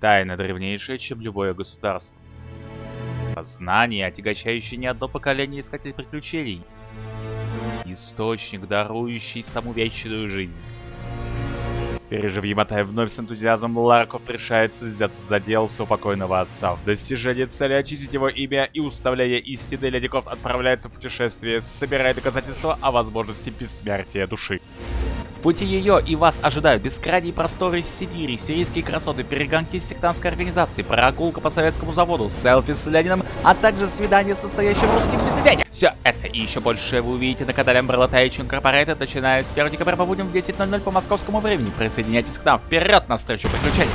Тайна древнейшая, чем любое государство. Знание, отягощающее не одно поколение искателей приключений. Источник, дарующий саму вечную жизнь. Пережив Яматай вновь с энтузиазмом, Ларков решается взяться за дело своего покойного отца. В достижении цели очистить его имя и уставление истины Леди Крофт отправляется в путешествие, собирая доказательства о возможности бессмертия души. В пути ее и вас ожидают бескрайние просторы Сибири, сирийские красоты, перегонки сектантской организации, прогулка по советскому заводу, селфи с Лениным, а также свидание с настоящим русским медведем. Все это и еще больше вы увидите на канале Umbrella Tech Incorporated, начиная с 1 декабря по в 10.00 по московскому времени. Присоединяйтесь к нам, вперед навстречу приключениям!